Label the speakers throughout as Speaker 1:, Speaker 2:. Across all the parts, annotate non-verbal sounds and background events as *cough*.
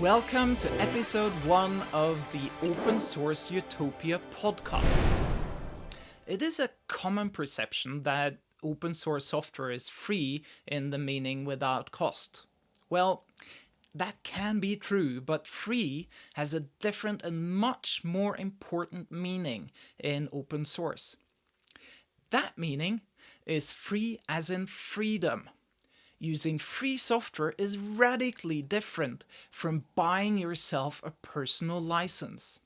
Speaker 1: Welcome to episode one of the Open Source Utopia podcast. It is a common perception that open source software is free in the meaning without cost. Well, that can be true, but free has a different and much more important meaning in open source. That meaning is free as in freedom. Using free software is radically different from buying yourself a personal license.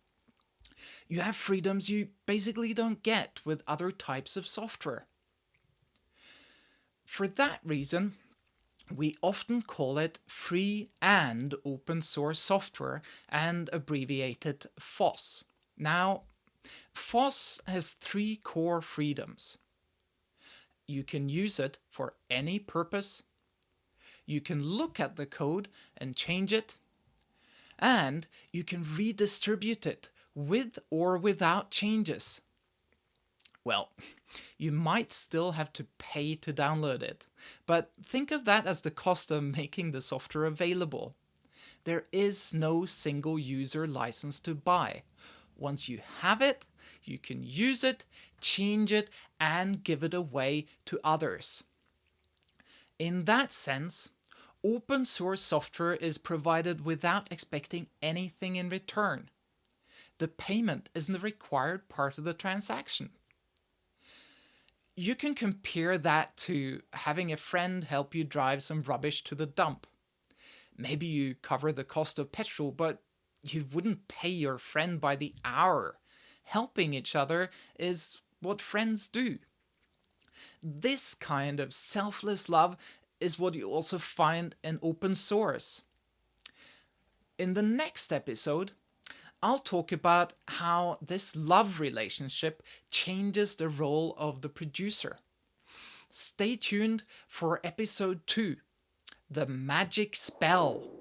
Speaker 1: You have freedoms you basically don't get with other types of software. For that reason, we often call it free and open source software and abbreviated FOSS. Now, FOSS has three core freedoms. You can use it for any purpose, you can look at the code and change it, and you can redistribute it with or without changes. Well, *laughs* you might still have to pay to download it, but think of that as the cost of making the software available. There is no single user license to buy. Once you have it, you can use it, change it, and give it away to others. In that sense, open source software is provided without expecting anything in return. The payment isn't a required part of the transaction. You can compare that to having a friend help you drive some rubbish to the dump. Maybe you cover the cost of petrol, but you wouldn't pay your friend by the hour. Helping each other is what friends do. This kind of selfless love is what you also find in open source. In the next episode, I'll talk about how this love relationship changes the role of the producer. Stay tuned for episode 2, The Magic Spell.